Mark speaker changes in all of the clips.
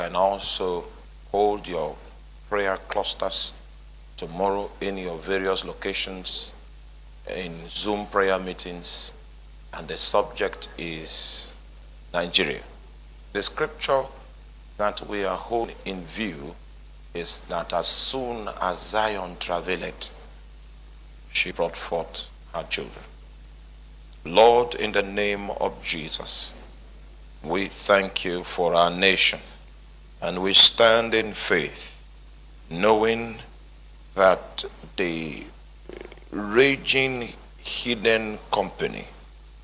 Speaker 1: can also hold your prayer clusters tomorrow in your various locations in Zoom prayer meetings, and the subject is Nigeria. The scripture that we are holding in view is that as soon as Zion traveled, she brought forth her children. Lord, in the name of Jesus, we thank you for our nation and we stand in faith knowing that the raging hidden company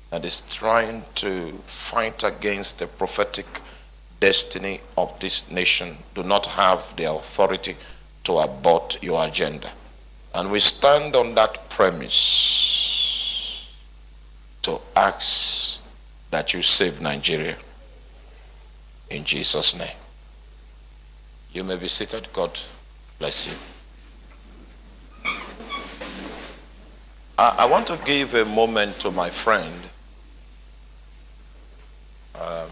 Speaker 1: that is trying to fight against the prophetic destiny of this nation do not have the authority to abort your agenda. And we stand on that premise to ask that you save Nigeria in Jesus' name. You may be seated. God bless you. I, I want to give a moment to my friend. Um,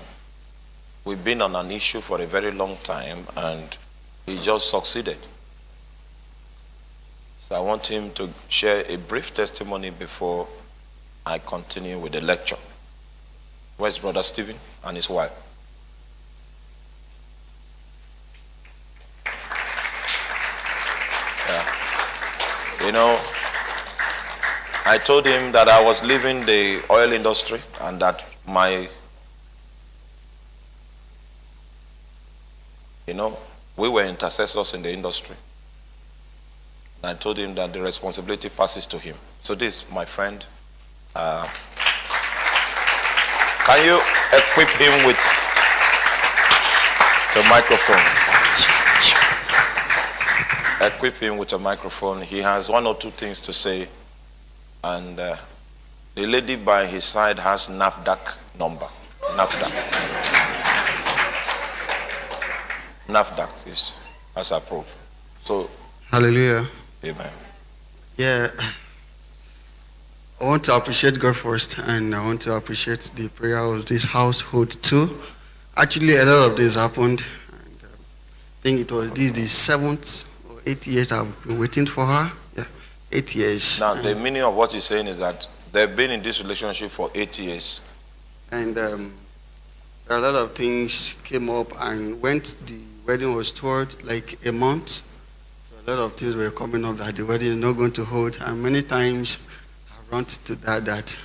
Speaker 1: we've been on an issue for a very long time and he just succeeded. So I want him to share a brief testimony before I continue with the lecture. Where's Brother Stephen and his wife? You know, I told him that I was leaving the oil industry and that my, you know, we were intercessors in the industry. And I told him that the responsibility passes to him. So this, my friend, uh, can you equip him with the microphone? Equip him with a microphone. He has one or two things to say. And uh, the lady by his side has NAFDAC number. NAFDAC. NAFDAC is as approved. So,
Speaker 2: Hallelujah.
Speaker 1: amen.
Speaker 2: Yeah. I want to appreciate God first, and I want to appreciate the prayer of this household too. Actually, a lot of this happened. And, uh, I think it was this the seventh or eighth years I've been waiting for her. Yeah, eight years.
Speaker 1: Now, the meaning of what he's saying is that they've been in this relationship for eight years.
Speaker 2: and um, a lot of things came up and went the wedding was toward like a month so a lot of things were coming up that the wedding is not going to hold and many times i run to that that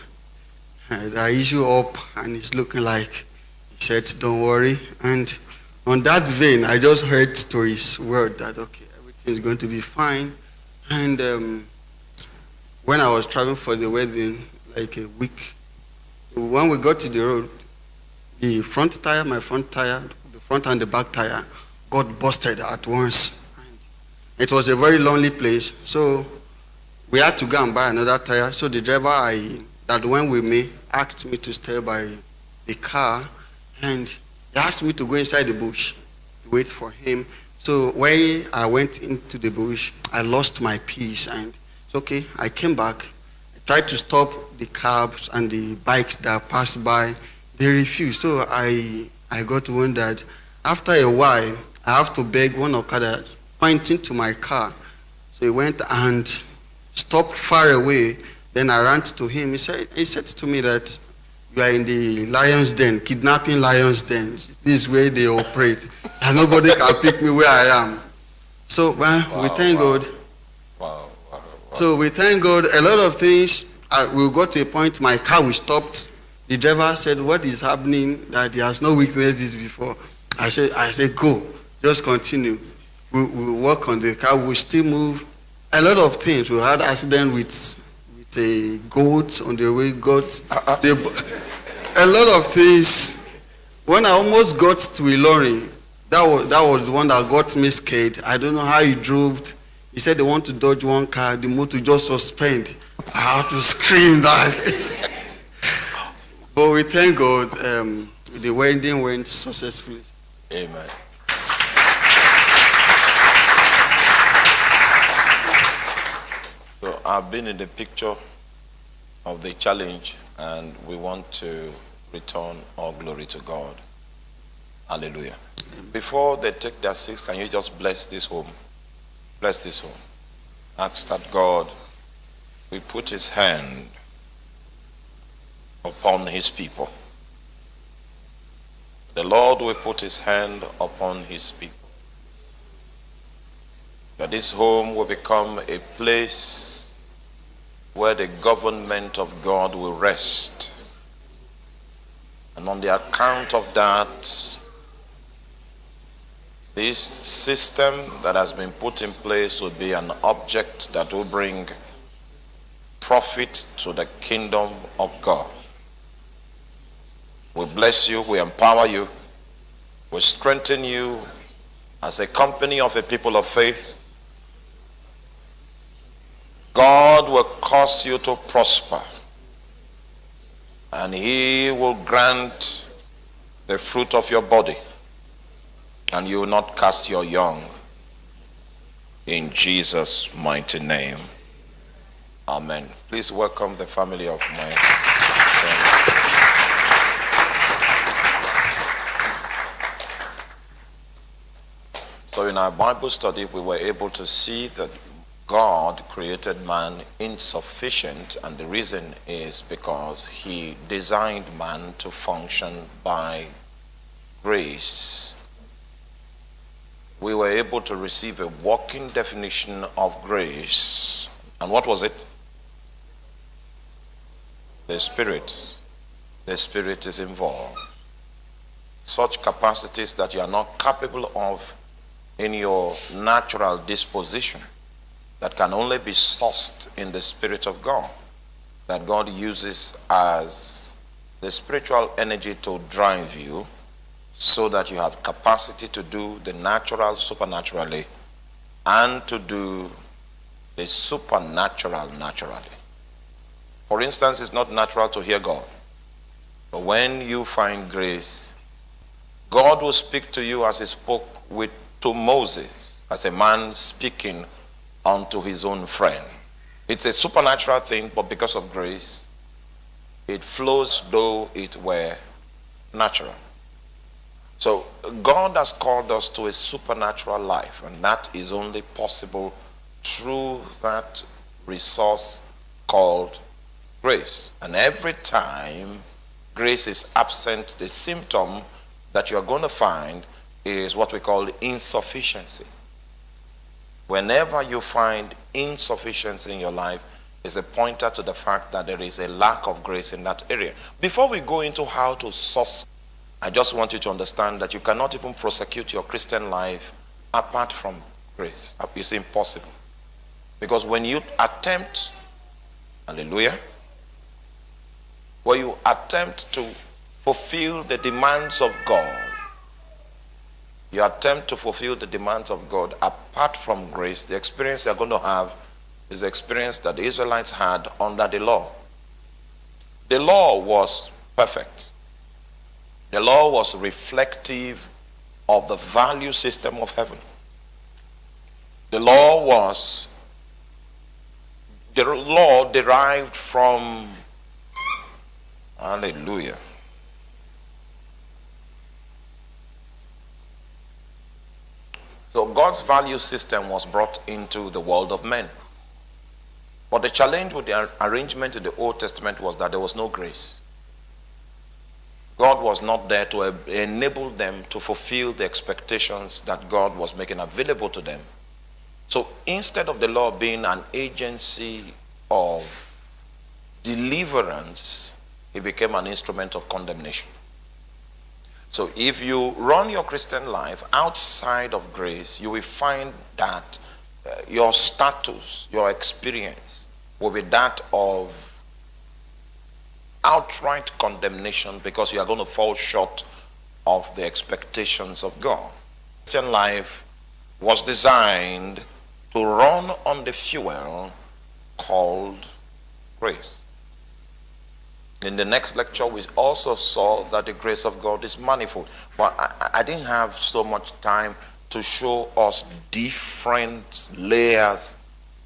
Speaker 2: uh, the issue up and it's looking like he said don't worry and on that vein i just heard to his word that okay is going to be fine and um, when i was traveling for the wedding like a week when we got to the road, the front tire, my front tire, the front and the back tire got busted at once. And it was a very lonely place. So we had to go and buy another tire. So the driver I, that went with me asked me to stay by the car and he asked me to go inside the bush to wait for him. So when I went into the bush, I lost my peace and it's okay. I came back I tried to stop the cabs and the bikes that passed by. They refused. So I, I got wondered. After a while, I have to beg one Okada pointing to my car. So he went and stopped far away. Then I ran to him. He said, he said to me that you are in the lion's den, kidnapping lion's den. This is where they operate. and nobody can pick me where I am. So well, we thank
Speaker 1: wow.
Speaker 2: God.
Speaker 1: Wow, wow, wow.
Speaker 2: So we thank God. A lot of things, uh, we got to a point, my car was stopped. The driver said, what is happening, that he has not witnessed before. I said, I said, go, just continue. We, we work on the car, we still move. A lot of things. We had accident with, with a goat on the way, goat.
Speaker 1: Uh-uh.
Speaker 2: They, a lot of things. When I almost got to Ilorin, that was, that was the one that got me scared. I don't know how he drove. He said they want to dodge one car, the motor just suspend. I had to scream that. but we thank God, um, the wedding went successfully.
Speaker 1: Amen. I've been in the picture of the challenge and we want to return all glory to God. Hallelujah. Before they take their seats, can you just bless this home? Bless this home. Ask that God will put his hand upon his people. The Lord will put his hand upon his people. That this home will become a place where the government of God will rest. And on the account of that, this system that has been put in place will be an object that will bring profit to the kingdom of God. We bless you, we empower you, we strengthen you as a company of a people of faith. God will cause you to prosper. And he will grant the fruit of your body. And you will not cast your young. In Jesus mighty name. Amen. Please welcome the family of my. So in our Bible study, we were able to see that God created man insufficient, and the reason is because he designed man to function by grace. We were able to receive a working definition of grace. And what was it? The Spirit. The Spirit is involved. Such capacities that you are not capable of in your natural disposition that can only be sourced in the Spirit of God, that God uses as the spiritual energy to drive you so that you have capacity to do the natural supernaturally and to do the supernatural naturally. For instance, it's not natural to hear God. But when you find grace, God will speak to you as he spoke with to Moses as a man speaking unto his own friend. It's a supernatural thing, but because of grace, it flows though it were natural. So God has called us to a supernatural life, and that is only possible through that resource called grace. And every time grace is absent, the symptom that you are going to find is what we call insufficiency. Whenever you find insufficiency in your life, is a pointer to the fact that there is a lack of grace in that area. Before we go into how to source, I just want you to understand that you cannot even prosecute your Christian life apart from grace. It's impossible. Because when you attempt, hallelujah, when you attempt to fulfill the demands of God, you attempt to fulfill the demands of God apart from grace, the experience you're going to have is the experience that the Israelites had under the law. The law was perfect. The law was reflective of the value system of heaven. The law was, the law derived from, hallelujah, So God's value system was brought into the world of men. But the challenge with the arrangement in the Old Testament was that there was no grace. God was not there to enable them to fulfill the expectations that God was making available to them. So instead of the law being an agency of deliverance, it became an instrument of condemnation. So if you run your Christian life outside of grace, you will find that uh, your status, your experience will be that of outright condemnation because you are going to fall short of the expectations of God. Christian life was designed to run on the fuel called grace. In the next lecture, we also saw that the grace of God is manifold. But I, I, didn't have so much time to show us different layers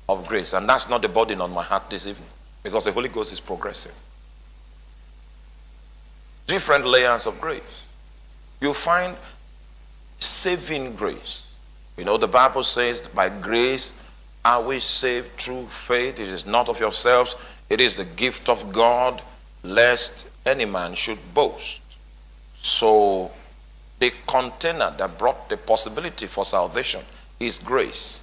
Speaker 1: of grace. And that's not the burden on my heart this evening because the Holy Ghost is progressive. Different layers of grace. You find saving grace. You know, the Bible says, by grace are we saved through faith. It is not of yourselves, it is the gift of God, lest any man should boast. So, the container that brought the possibility for salvation is grace.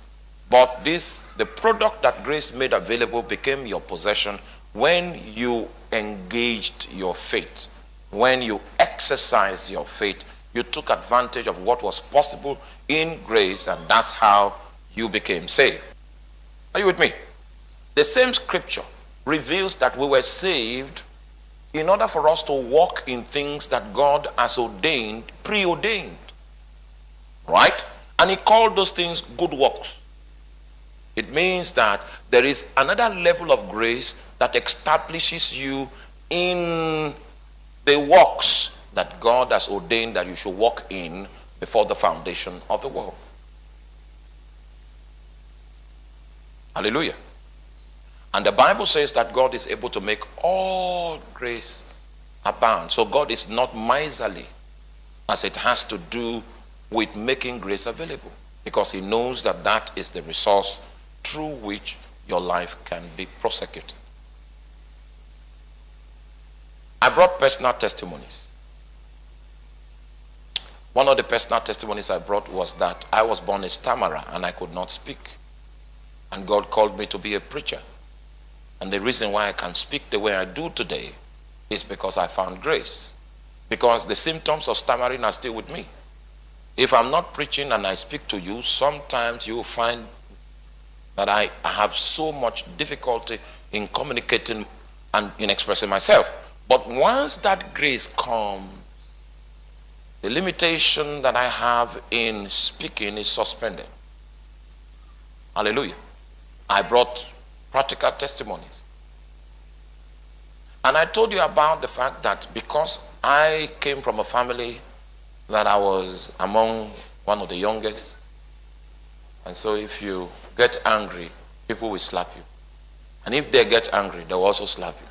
Speaker 1: But this, the product that grace made available became your possession when you engaged your faith, when you exercised your faith, you took advantage of what was possible in grace, and that's how you became saved. Are you with me? The same scripture reveals that we were saved in order for us to walk in things that God has ordained, preordained. Right? And he called those things good works. It means that there is another level of grace that establishes you in the works that God has ordained that you should walk in before the foundation of the world. Hallelujah. And the Bible says that God is able to make all grace abound. So God is not miserly as it has to do with making grace available because he knows that that is the resource through which your life can be prosecuted. I brought personal testimonies. One of the personal testimonies I brought was that I was born a stammerer and I could not speak. And God called me to be a preacher. And the reason why I can speak the way I do today is because I found grace. Because the symptoms of stammering are still with me. If I'm not preaching and I speak to you, sometimes you will find that I, I have so much difficulty in communicating and in expressing myself. But once that grace comes, the limitation that I have in speaking is suspended. Hallelujah. I brought practical testimonies. And I told you about the fact that because I came from a family that I was among one of the youngest, and so if you get angry, people will slap you. And if they get angry, they will also slap you.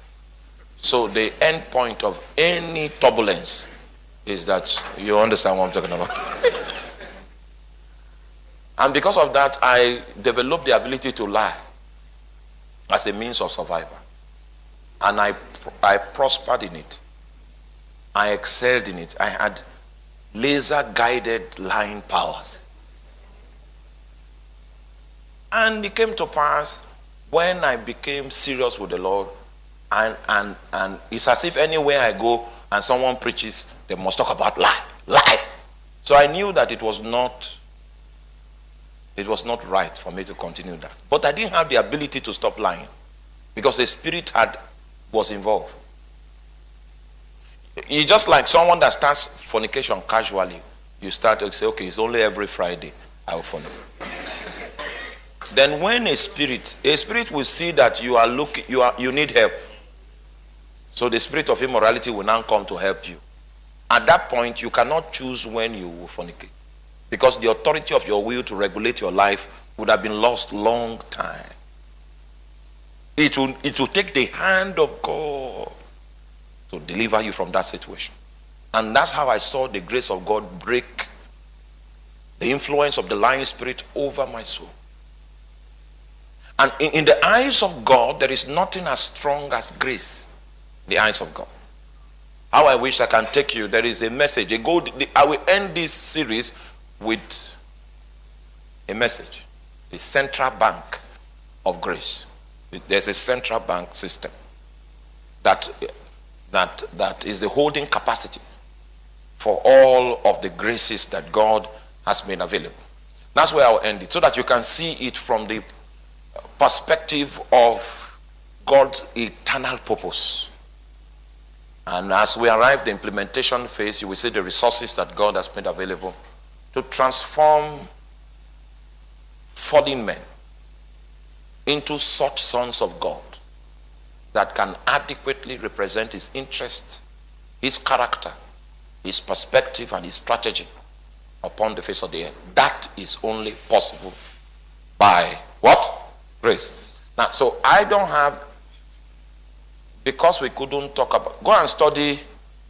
Speaker 1: So the end point of any turbulence is that you understand what I'm talking about. and because of that, I developed the ability to lie as a means of survival. And I, I prospered in it. I excelled in it. I had laser guided lying powers. And it came to pass when I became serious with the Lord, and, and, and it's as if anywhere I go and someone preaches, they must talk about lie, lie. So I knew that it was not, it was not right for me to continue that. But I didn't have the ability to stop lying because the spirit had, was involved. You just like someone that starts fornication casually. You start to say, okay, it's only every Friday I will fornicate. then when a spirit, a spirit will see that you are looking, you are, you need help. So the spirit of immorality will now come to help you. At that point, you cannot choose when you will fornicate. Because the authority of your will to regulate your life would have been lost long time. It will, it will take the hand of God to deliver you from that situation. And that's how I saw the grace of God break the influence of the lying spirit over my soul. And in, in, the eyes of God, there is nothing as strong as grace. the eyes of God. How I wish I can take you. There is a message. A gold, I will end this series with a message. The central bank of grace. There's a central bank system that that, that is the holding capacity for all of the graces that God has made available. That's where I'll end it, so that you can see it from the perspective of God's eternal purpose. And as we arrive the implementation phase, you will see the resources that God has made available to transform fallen men into such sons of God that can adequately represent his interest, his character, his perspective, and his strategy upon the face of the earth. That is only possible by what? Grace. Now, so I don't have, because we couldn't talk about, go and study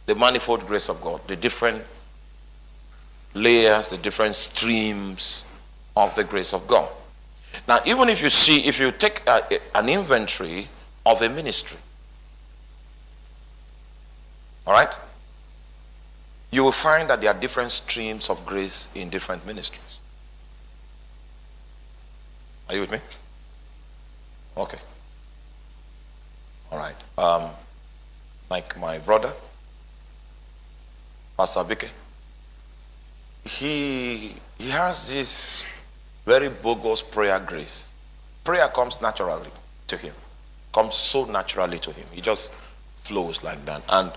Speaker 1: the manifold grace of God, the different layers, the different streams of the grace of God. Now, even if you see, if you take a, an inventory of a ministry, all right, you will find that there are different streams of grace in different ministries. Are you with me? Okay. All right. Um, like my brother, Pastor Bike, he, he has this very bogus prayer grace. Prayer comes naturally to him, comes so naturally to him. He just flows like that. And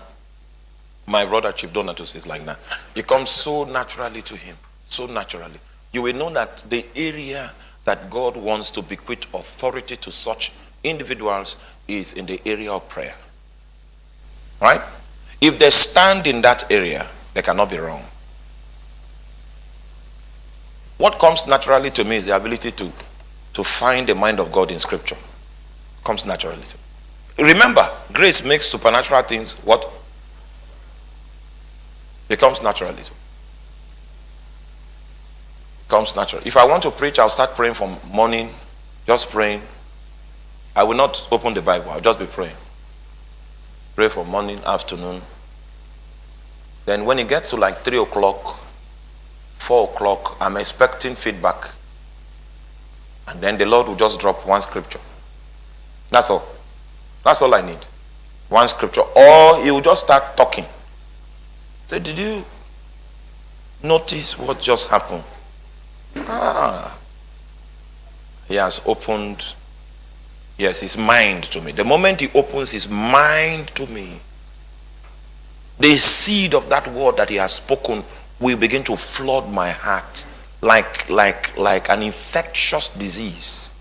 Speaker 1: my brother Chief Donatus is like that. It comes so naturally to him, so naturally. You will know that the area that God wants to bequeath authority to such individuals is in the area of prayer. Right? If they stand in that area, they cannot be wrong. What comes naturally to me is the ability to, to find the mind of God in Scripture. Comes naturally to me. Remember, grace makes supernatural things what? It comes naturally to me. Comes naturally. If I want to preach, I'll start praying from morning, just praying. I will not open the Bible, I'll just be praying. Pray for morning, afternoon. Then when it gets to like 3 o'clock, 4 o'clock, I'm expecting feedback. And then the Lord will just drop one scripture. That's all. That's all I need. One scripture. Or he will just start talking. Say, did you notice what just happened? Ah. He has opened, yes, his mind to me. The moment he opens his mind to me, the seed of that word that he has spoken will begin to flood my heart like, like, like an infectious disease.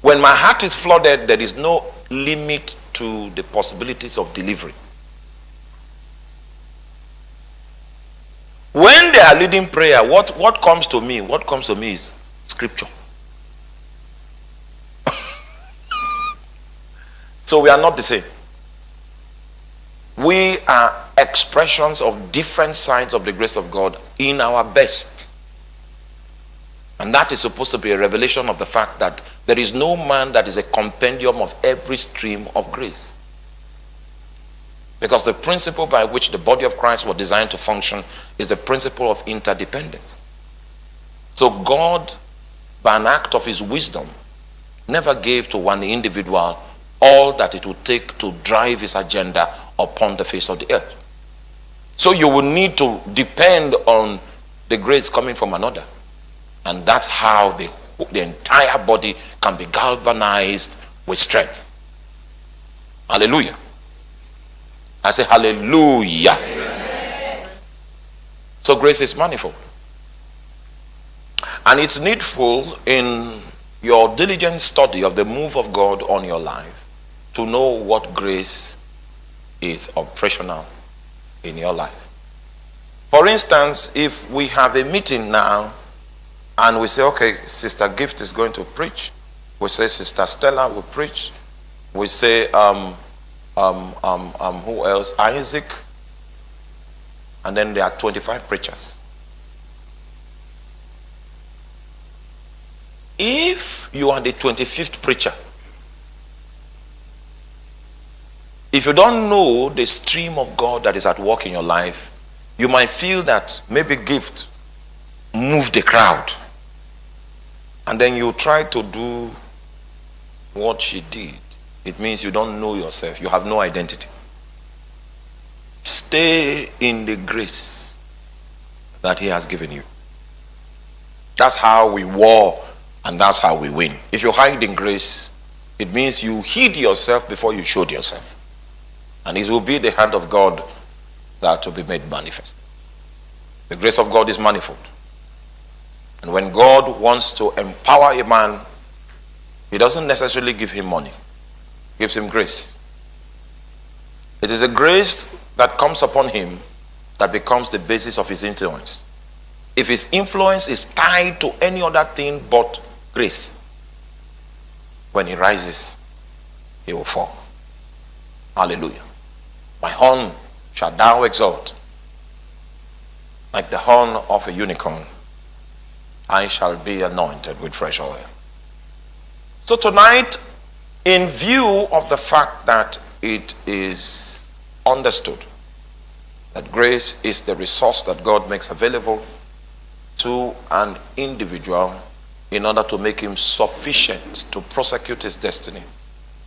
Speaker 1: When my heart is flooded, there is no limit to the possibilities of delivery. When they are leading prayer, what, what comes to me? What comes to me is scripture. so we are not the same. We are expressions of different signs of the grace of God in our best. And that is supposed to be a revelation of the fact that there is no man that is a compendium of every stream of grace. Because the principle by which the body of Christ was designed to function is the principle of interdependence. So God, by an act of his wisdom, never gave to one individual all that it would take to drive his agenda upon the face of the earth. So you will need to depend on the grace coming from another. And that's how the, the entire body can be galvanized with strength. Hallelujah. I say hallelujah. Amen. So grace is manifold. And it's needful in your diligent study of the move of God on your life to know what grace is operational in your life. For instance, if we have a meeting now and we say, okay, Sister Gift is going to preach, we say Sister Stella will preach, we say, um, um, um, um, who else? Isaac, and then there are 25 preachers. If you are the 25th preacher, If you don't know the stream of God that is at work in your life, you might feel that maybe gift moved the crowd. And then you try to do what she did. It means you don't know yourself. You have no identity. Stay in the grace that he has given you. That's how we war and that's how we win. If you hide in grace, it means you hid yourself before you showed yourself. And it will be the hand of God that will be made manifest. The grace of God is manifold. And when God wants to empower a man, he doesn't necessarily give him money. He gives him grace. It is a grace that comes upon him that becomes the basis of his influence. If his influence is tied to any other thing but grace, when he rises, he will fall. Hallelujah. My horn shall thou exalt. like the horn of a unicorn, I shall be anointed with fresh oil. So tonight, in view of the fact that it is understood that grace is the resource that God makes available to an individual in order to make him sufficient to prosecute his destiny,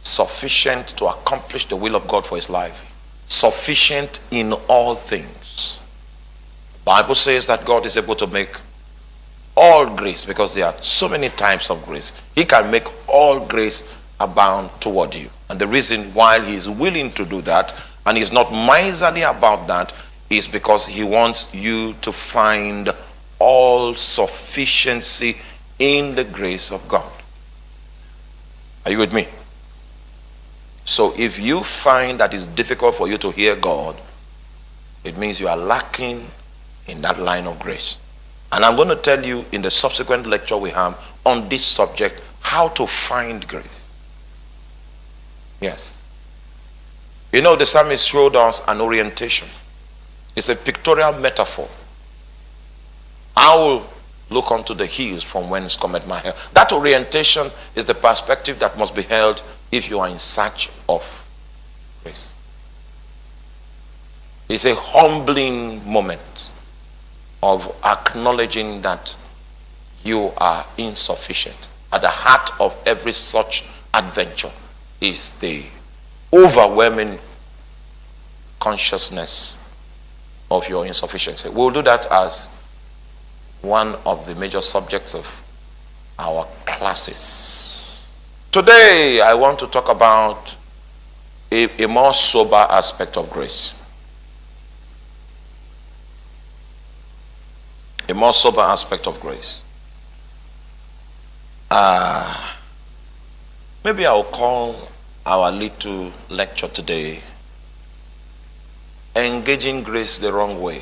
Speaker 1: sufficient to accomplish the will of God for his life, sufficient in all things. The Bible says that God is able to make all grace because there are so many types of grace. He can make all grace abound toward you. And the reason why he is willing to do that and he's not miserly about that is because he wants you to find all sufficiency in the grace of God. Are you with me? So if you find that it's difficult for you to hear God, it means you are lacking in that line of grace. And I'm going to tell you in the subsequent lecture we have on this subject how to find grace. Yes. You know, the psalmist showed us an orientation. It's a pictorial metaphor. I will look unto the hills from whence cometh my help. That orientation is the perspective that must be held if you are in search of grace. It's a humbling moment of acknowledging that you are insufficient. At the heart of every such adventure is the overwhelming consciousness of your insufficiency. We'll do that as one of the major subjects of our classes. Today, I want to talk about a, a more sober aspect of grace. A more sober aspect of grace. Uh, maybe I'll call our little lecture today Engaging Grace the Wrong Way.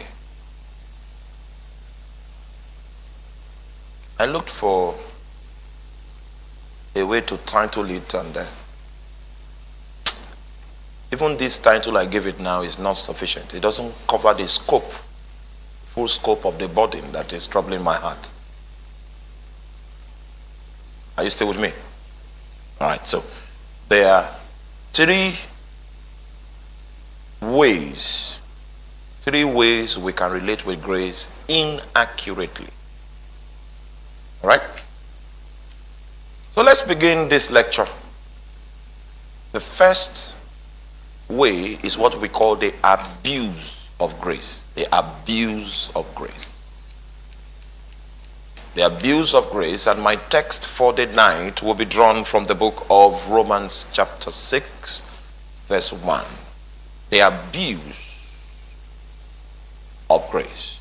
Speaker 1: I looked for a way to title it and uh, even this title I give it now is not sufficient. It doesn't cover the scope, full scope of the burden that is troubling my heart. Are you still with me? All right, so there are three ways, three ways we can relate with grace inaccurately. All right? So let's begin this lecture. The first way is what we call the abuse of grace. The abuse of grace. The abuse of grace, and my text for the night will be drawn from the book of Romans, chapter 6, verse 1. The abuse of grace.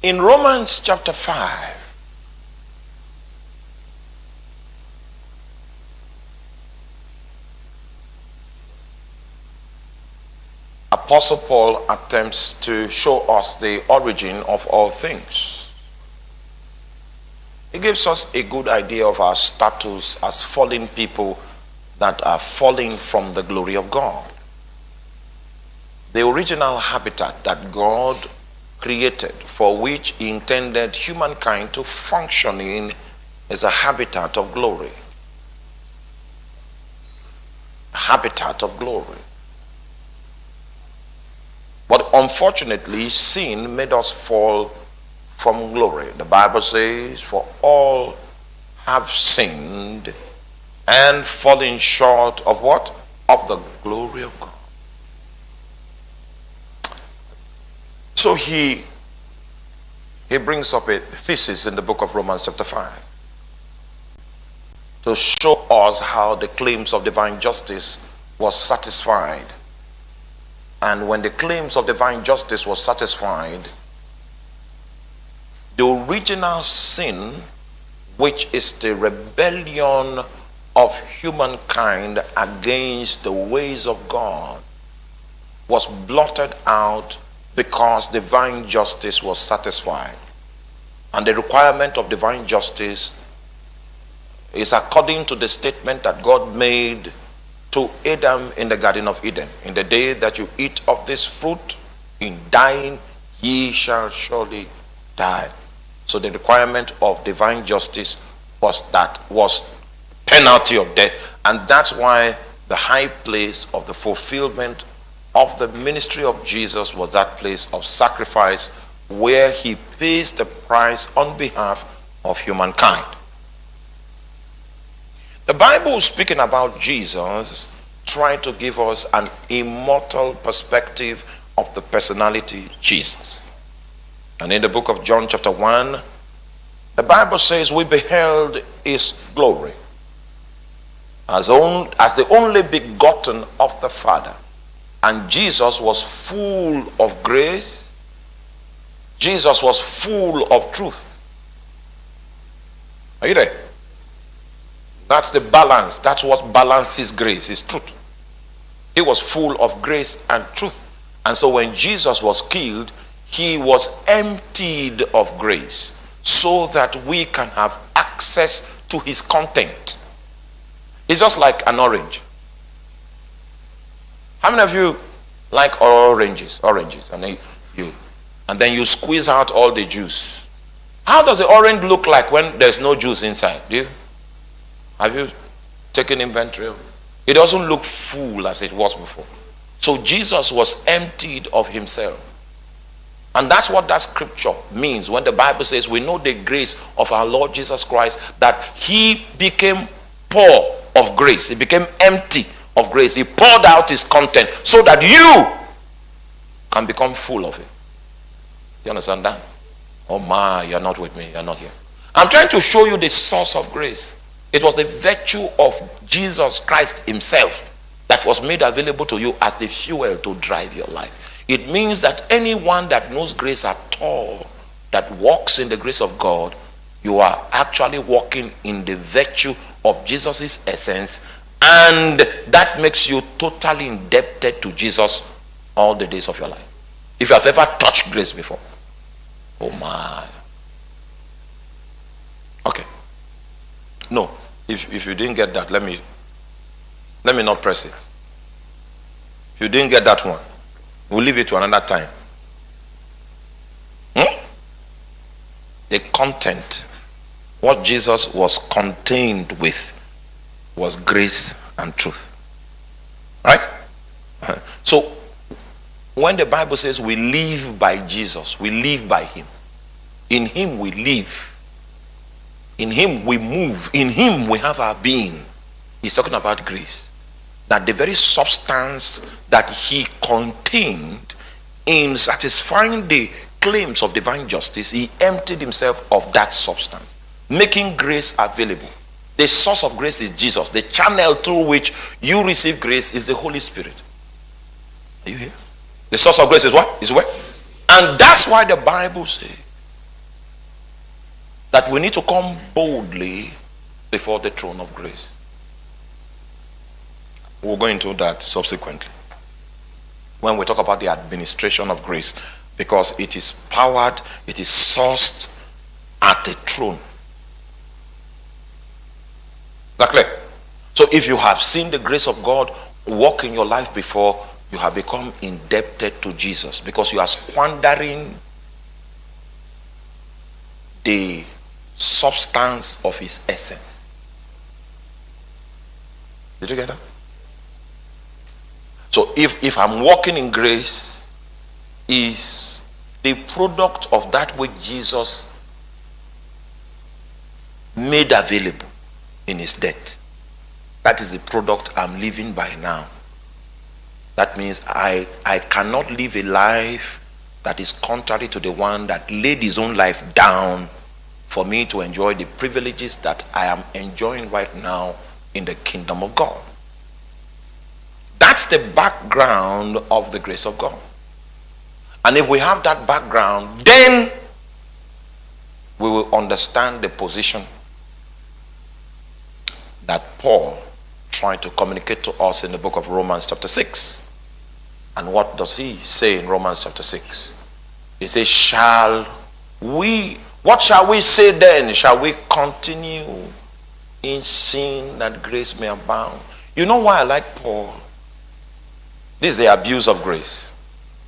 Speaker 1: In Romans chapter 5, Apostle Paul attempts to show us the origin of all things. He gives us a good idea of our status as fallen people that are falling from the glory of God. The original habitat that God created for which he intended humankind to function in as a habitat of glory. A habitat of glory. But unfortunately, sin made us fall from glory. The Bible says, For all have sinned and fallen short of what? Of the glory of God. So he he brings up a thesis in the book of Romans chapter 5 to show us how the claims of divine justice was satisfied. And when the claims of divine justice was satisfied, the original sin, which is the rebellion of humankind against the ways of God, was blotted out because divine justice was satisfied. And the requirement of divine justice is according to the statement that God made to Adam in the Garden of Eden. In the day that you eat of this fruit, in dying ye shall surely die. So the requirement of divine justice was that was penalty of death. And that's why the high place of the fulfillment of the ministry of Jesus was that place of sacrifice where he pays the price on behalf of humankind. The Bible speaking about Jesus trying to give us an immortal perspective of the personality Jesus. And in the book of John chapter 1, the Bible says we beheld his glory as, on, as the only begotten of the Father. And Jesus was full of grace. Jesus was full of truth. Are you there? That's the balance. That's what balances grace, is truth. He was full of grace and truth. And so when Jesus was killed, he was emptied of grace so that we can have access to his content. It's just like an orange. How many of you like oranges? Oranges. And then you and then you squeeze out all the juice. How does the orange look like when there's no juice inside? Do you? Have you taken inventory? It doesn't look full as it was before. So Jesus was emptied of himself. And that's what that scripture means when the Bible says we know the grace of our Lord Jesus Christ that he became poor of grace. He became empty of grace. He poured out his content so that you can become full of it. You understand that? Oh my, you're not with me. You're not here. I'm trying to show you the source of grace. It was the virtue of Jesus Christ himself that was made available to you as the fuel to drive your life. It means that anyone that knows grace at all, that walks in the grace of God, you are actually walking in the virtue of Jesus' essence and that makes you totally indebted to Jesus all the days of your life. If you have ever touched grace before. Oh my. Okay. No. If, if you didn't get that, let me let me not press it. If you didn't get that one, we'll leave it to another time. Hmm? The content, what Jesus was contained with was grace and truth. Right? So, when the Bible says we live by Jesus, we live by Him. In Him we live. In Him we move. In Him we have our being. He's talking about grace. That the very substance that He contained in satisfying the claims of divine justice, He emptied Himself of that substance, making grace available. The source of grace is Jesus. The channel through which you receive grace is the Holy Spirit. Are you here? The source of grace is what? Is where? And that's why the Bible says that we need to come boldly before the throne of grace. We'll go into that subsequently. When we talk about the administration of grace, because it is powered, it is sourced at a throne. That clear? So if you have seen the grace of God work in your life before, you have become indebted to Jesus because you are squandering the substance of his essence. Did you get that? So if, if I'm walking in grace, is the product of that which Jesus made available in his death. That is the product I'm living by now. That means I, I cannot live a life that is contrary to the one that laid his own life down for me to enjoy the privileges that I am enjoying right now in the kingdom of God. That's the background of the grace of God. And if we have that background, then we will understand the position that Paul trying to communicate to us in the book of Romans chapter 6. And what does he say in Romans chapter 6? He says, Shall we, what shall we say then? Shall we continue in sin that grace may abound? You know why I like Paul? This is the abuse of grace.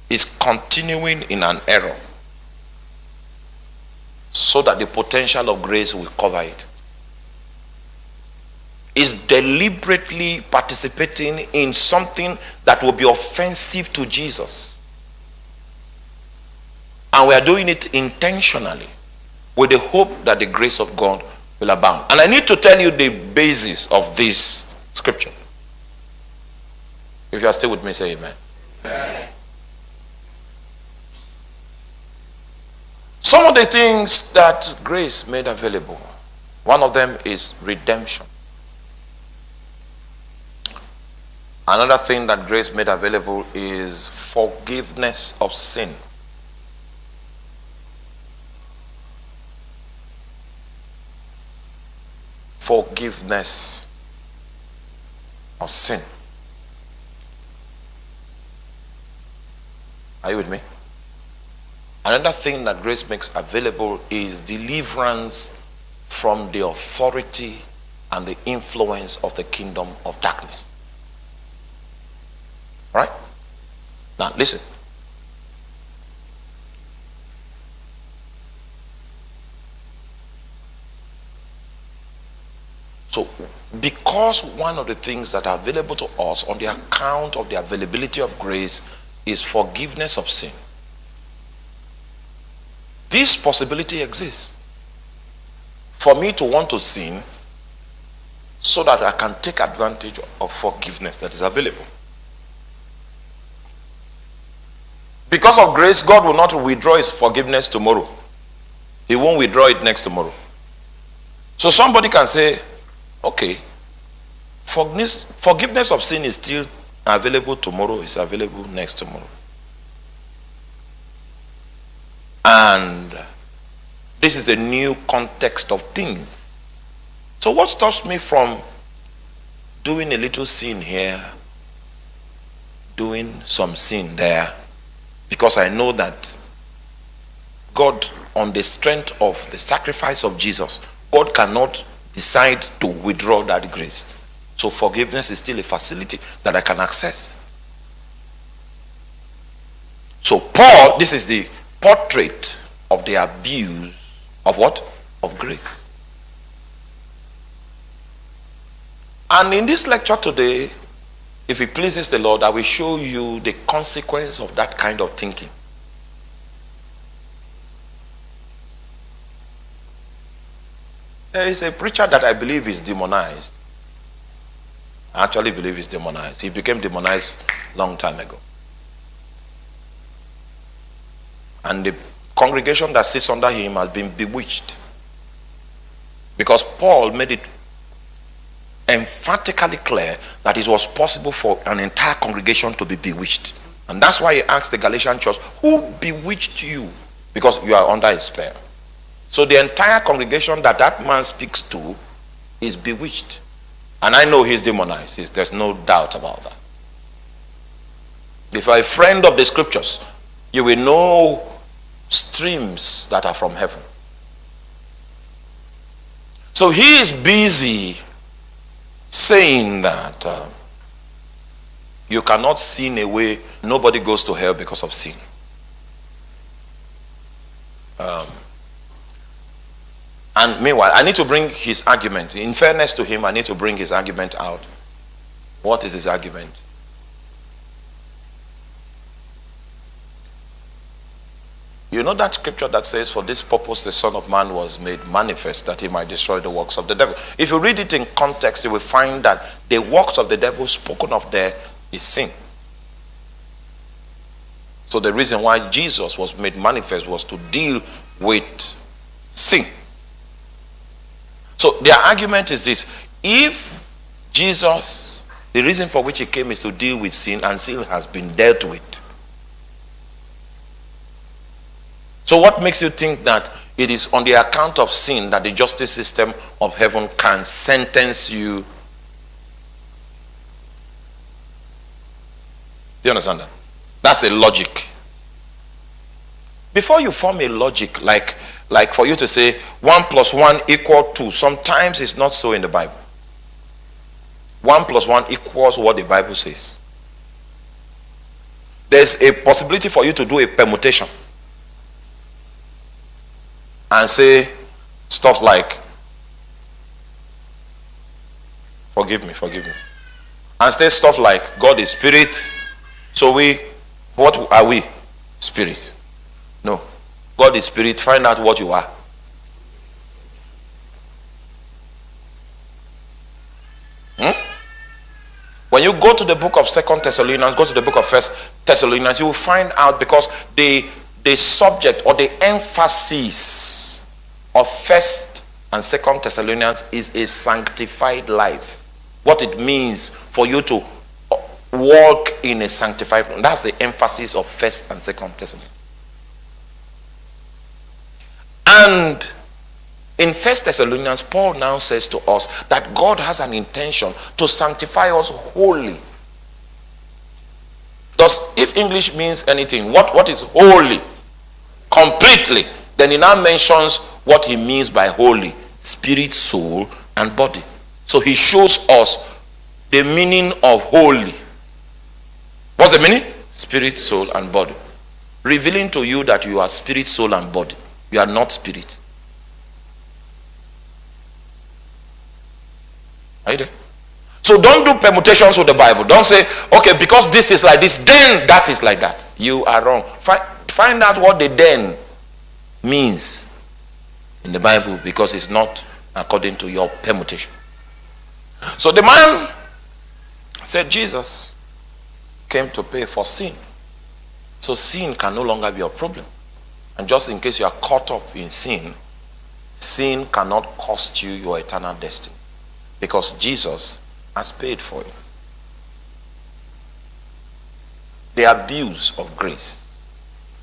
Speaker 1: Is continuing in an error so that the potential of grace will cover it. Is deliberately participating in something that will be offensive to Jesus. And we are doing it intentionally with the hope that the grace of God will abound. And I need to tell you the basis of this scripture. If you are still with me, say amen. amen. Some of the things that grace made available, one of them is redemption. Another thing that grace made available is forgiveness of sin. Forgiveness of sin. Are you with me? Another thing that grace makes available is deliverance from the authority and the influence of the kingdom of darkness. All right? Now, listen. So, because one of the things that are available to us on the account of the availability of grace is forgiveness of sin. This possibility exists for me to want to sin so that I can take advantage of forgiveness that is available. Because of grace, God will not withdraw his forgiveness tomorrow. He won't withdraw it next tomorrow. So somebody can say, okay, forgiveness, forgiveness of sin is still available tomorrow, it's available next tomorrow. And this is the new context of things. So what stops me from doing a little sin here, doing some sin there, because I know that God, on the strength of the sacrifice of Jesus, God cannot decide to withdraw that grace. So forgiveness is still a facility that I can access. So Paul, this is the portrait of the abuse of what? Of grace. And in this lecture today, if it pleases the Lord, I will show you the consequence of that kind of thinking. There is a preacher that I believe is demonized. I actually believe he's demonized. He became demonized long time ago. And the congregation that sits under him has been bewitched. Because Paul made it emphatically clear that it was possible for an entire congregation to be bewitched. And that's why he asked the Galatian church, Who bewitched you? Because you are under a spell. So the entire congregation that that man speaks to is bewitched. And I know he's demonized. There's no doubt about that. If you're a friend of the scriptures, you will know streams that are from heaven. So he is busy saying that uh, you cannot sin away, nobody goes to hell because of sin. Um, and meanwhile, I need to bring his argument. In fairness to him, I need to bring his argument out. What is his argument? You know that scripture that says, For this purpose the Son of Man was made manifest, that he might destroy the works of the devil. If you read it in context, you will find that the works of the devil spoken of there is sin. So the reason why Jesus was made manifest was to deal with sin. So their argument is this if Jesus, the reason for which he came is to deal with sin, and sin has been dealt with So, what makes you think that it is on the account of sin that the justice system of heaven can sentence you? Do you understand that? That's the logic. Before you form a logic, like, like for you to say 1 plus 1 equal 2, sometimes it's not so in the Bible. 1 plus 1 equals what the Bible says. There's a possibility for you to do a permutation and say stuff like, forgive me, forgive me. And say stuff like, God is spirit. So we, what are we? Spirit. No. God is spirit. Find out what you are. Hmm? When you go to the book of Second Thessalonians, go to the book of First Thessalonians, you will find out because the the subject or the emphasis of First and Second Thessalonians is a sanctified life. What it means for you to uh, walk in a sanctified life. That's the emphasis of First and Second Thessalonians. And in First Thessalonians, Paul now says to us that God has an intention to sanctify us wholly. Thus, if English means anything, what, what is holy? Completely. Then he now mentions what he means by holy spirit, soul, and body. So he shows us the meaning of holy. What's the meaning? Spirit, soul, and body. Revealing to you that you are spirit, soul, and body. You are not spirit. Are you there? So don't do permutations with the Bible. Don't say, okay, because this is like this, then that is like that. You are wrong. Find, find out what the then means in the Bible because it's not according to your permutation. So the man said, Jesus came to pay for sin. So sin can no longer be a problem. And just in case you are caught up in sin, sin cannot cost you your eternal destiny because Jesus has paid for it. The abuse of grace.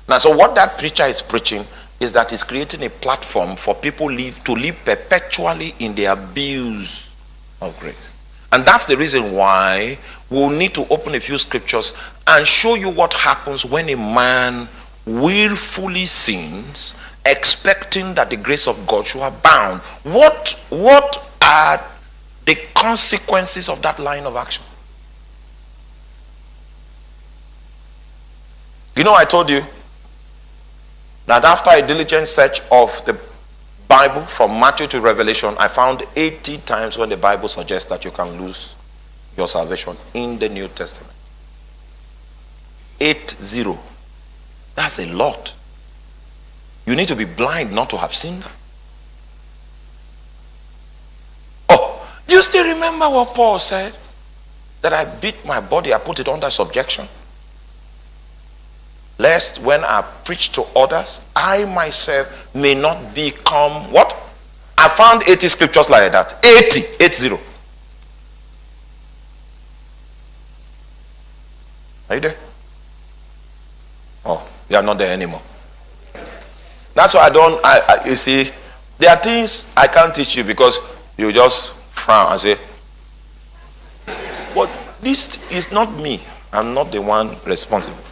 Speaker 1: Now, so what that preacher is preaching is that he's creating a platform for people live, to live perpetually in the abuse of grace. And that's the reason why we'll need to open a few scriptures and show you what happens when a man willfully sins, expecting that the grace of God should abound. What, what are the consequences of that line of action. You know, I told you that after a diligent search of the Bible from Matthew to Revelation, I found 80 times when the Bible suggests that you can lose your salvation in the New Testament. 8 0. That's a lot. You need to be blind not to have seen that. Oh, Do you still remember what Paul said? That I beat my body, I put it under subjection. Lest when I preach to others, I myself may not become what? I found 80 scriptures like that. 80, 80. Are you there? Oh, you are not there anymore. That's why I don't, I, I, you see, there are things I can't teach you because you just frown and say, but this is not me. I'm not the one responsible.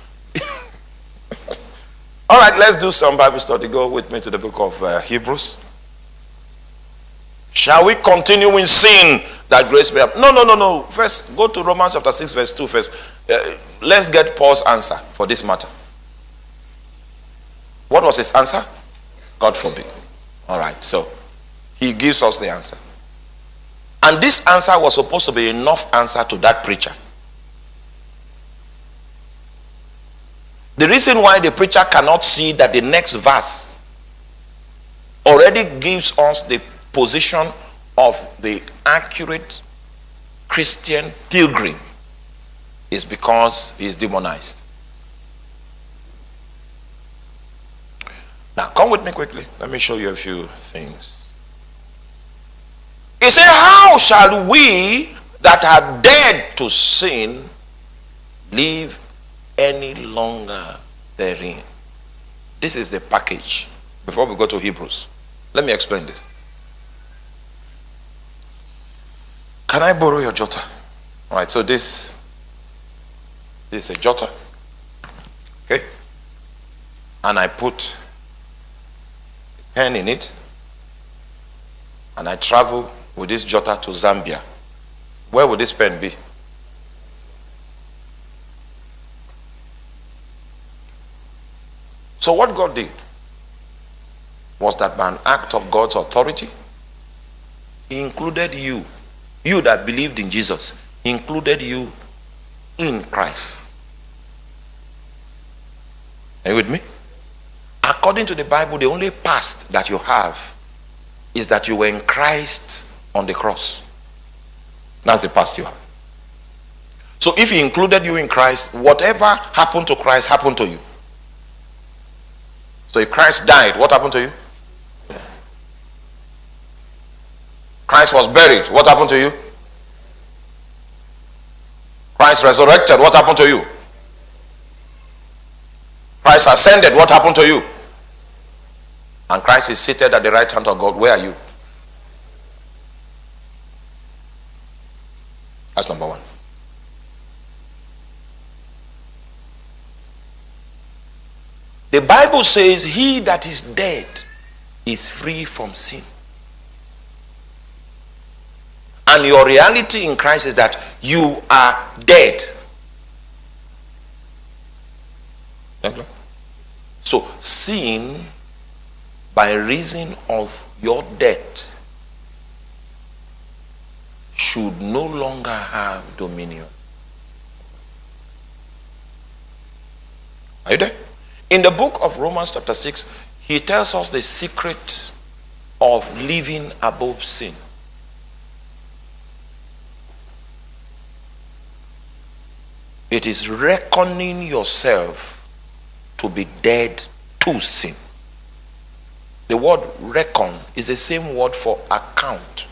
Speaker 1: All right, let's do some Bible study. Go with me to the book of uh, Hebrews. Shall we continue in sin that grace may have? No, no, no, no. First, go to Romans chapter 6, verse 2 first. Uh, let's get Paul's answer for this matter. What was his answer? God forbid. All right, so he gives us the answer. And this answer was supposed to be enough answer to that preacher. The reason why the preacher cannot see that the next verse already gives us the position of the accurate Christian pilgrim is because he is demonized. Now, come with me quickly. Let me show you a few things. He said, How shall we that are dead to sin live any longer therein? This is the package. Before we go to Hebrews, let me explain this. Can I borrow your jotter? All right, so this, this is a jotter. Okay? And I put a pen in it. And I travel with this jotter to Zambia. where would this pen be? So, what God did was that by an act of God's authority, He included you, you that believed in Jesus, He included you in Christ. Are you with me? According to the Bible, the only past that you have is that you were in Christ on the cross. That's the past you have. So if he included you in Christ, whatever happened to Christ happened to you. So if Christ died, what happened to you? Christ was buried, what happened to you? Christ resurrected, what happened to you? Christ ascended, what happened to you? And Christ is seated at the right hand of God. Where are you? That's number one. The Bible says, He that is dead is free from sin. And your reality in Christ is that you are dead. So, sin, by reason of your death, should no longer have dominion. Are you there? In the book of Romans, chapter 6, he tells us the secret of living above sin. It is reckoning yourself to be dead to sin. The word reckon is the same word for account.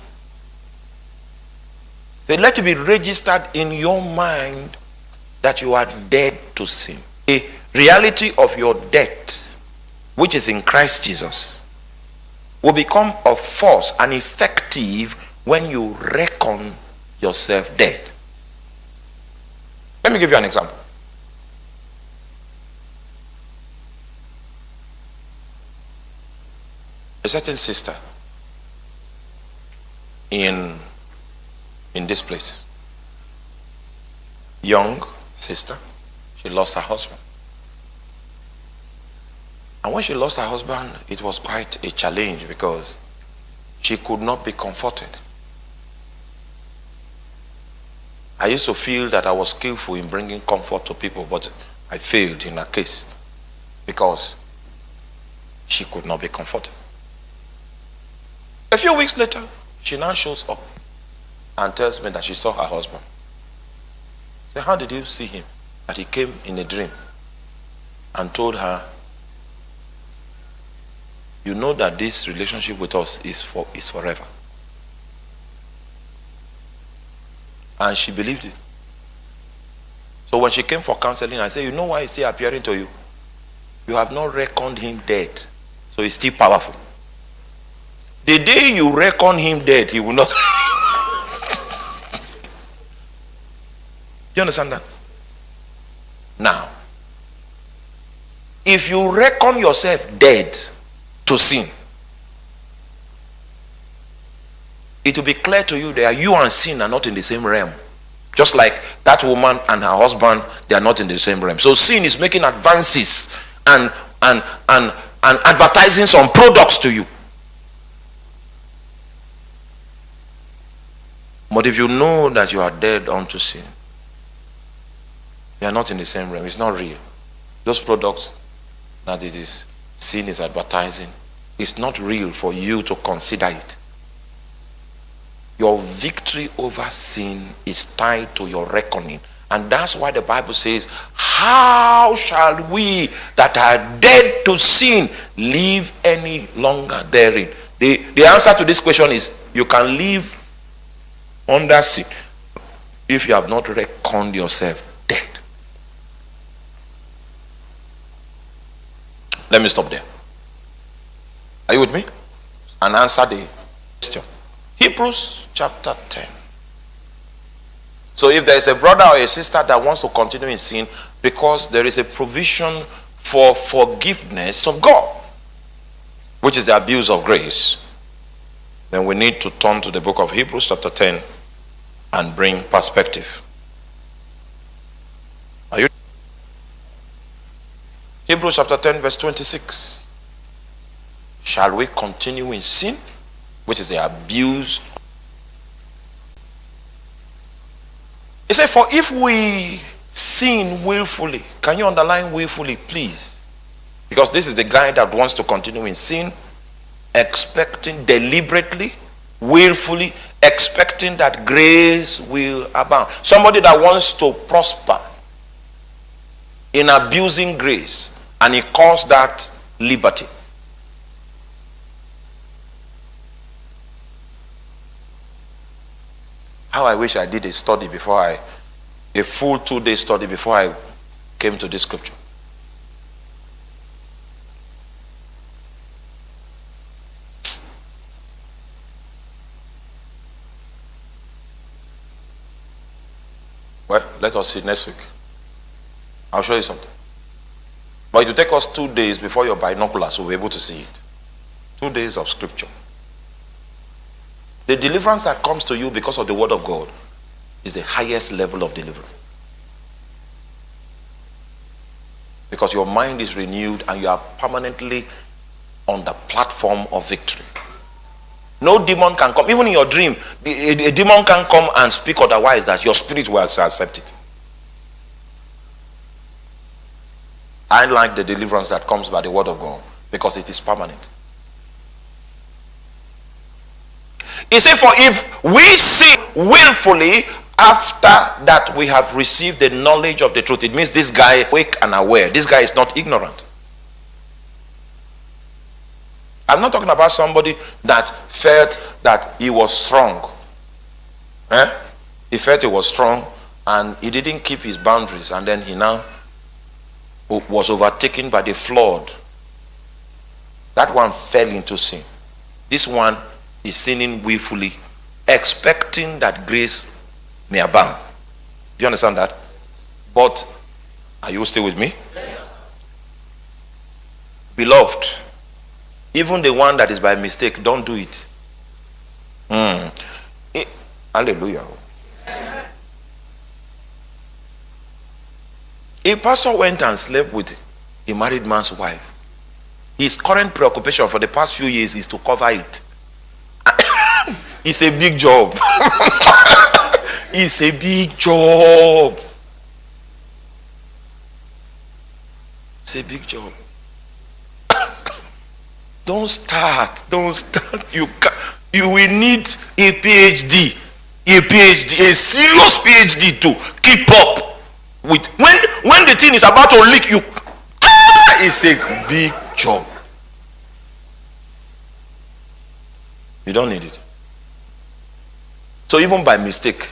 Speaker 1: They let it be registered in your mind that you are dead to sin. The reality of your death, which is in Christ Jesus, will become of force and effective when you reckon yourself dead. Let me give you an example. A certain sister in in this place. Young sister, she lost her husband. And when she lost her husband, it was quite a challenge because she could not be comforted. I used to feel that I was skillful in bringing comfort to people, but I failed in her case because she could not be comforted. A few weeks later, she now shows up and tells me that she saw her husband. Say, how did you see him? That he came in a dream and told her, you know that this relationship with us is for is forever. And she believed it. So when she came for counseling, I said, you know why he's still appearing to you? You have not reckoned him dead. So he's still powerful. The day you reckon him dead, he will not you understand that? Now, if you reckon yourself dead to sin, it will be clear to you that you and sin are not in the same realm. Just like that woman and her husband, they are not in the same realm. So sin is making advances and and and and advertising some products to you. But if you know that you are dead unto sin, they are not in the same realm. It's not real. Those products that it is seen as advertising, it's not real for you to consider it. Your victory over sin is tied to your reckoning. And that's why the Bible says, How shall we that are dead to sin live any longer therein? The, the answer to this question is you can live under sin if you have not reckoned yourself Let me stop there. Are you with me? And answer the question. Hebrews chapter 10. So if there is a brother or a sister that wants to continue in sin because there is a provision for forgiveness of God, which is the abuse of grace, then we need to turn to the book of Hebrews chapter 10 and bring perspective. Are you? Hebrews chapter 10, verse 26. Shall we continue in sin, which is the abuse? He said, For if we sin willfully, can you underline willfully, please? Because this is the guy that wants to continue in sin, expecting deliberately, willfully, expecting that grace will abound. Somebody that wants to prosper in abusing grace, and he calls that liberty. How I wish I did a study before I, a full two day study before I came to this scripture. Well, let us see next week. I'll show you something. But it will take us two days before your binoculars will be able to see it. Two days of scripture. The deliverance that comes to you because of the word of God is the highest level of deliverance. Because your mind is renewed and you are permanently on the platform of victory. No demon can come. Even in your dream, a, demon can come and speak otherwise that your spirit will accept it. I like the deliverance that comes by the word of God because it is permanent. He said, For if we sin willfully after that we have received the knowledge of the truth, it means this guy awake and aware. This guy is not ignorant. I'm not talking about somebody that felt that he was strong. Eh? He felt he was strong and he didn't keep his boundaries and then he now was overtaken by the flood. That one fell into sin. This one is sinning willfully, expecting that grace may abound. Do you understand that? But are you still with me? Yes. Beloved, even the one that is by mistake, don't do it. Mm. hallelujah. A pastor went and slept with a married man's wife. His current preoccupation for the past few years is to cover it. it's a big job. it's a big job. It's a big job. Don't start. Don't start. You can, you will need a PhD. A PhD, a serious PhD to keep up with when when the thing is about to leak, you ah, it's a big job. You don't need it. So even by mistake,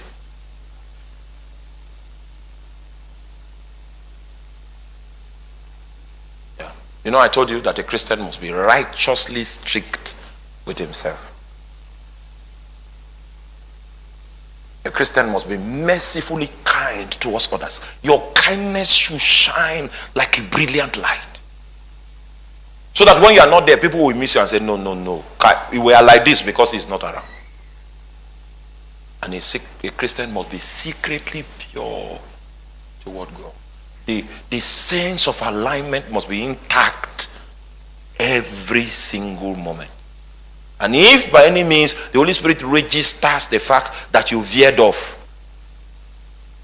Speaker 1: yeah. You know, I told you that a Christian must be righteously strict with himself. A Christian must be mercifully kind towards others. Your kindness should shine like a brilliant light. So that when you are not there, people will miss you and say, No, no, no. We are like this because he's not around. And a, a Christian must be secretly pure toward God the, the sense of alignment must be intact every single moment. And if by any means the Holy Spirit registers the fact that you veered off,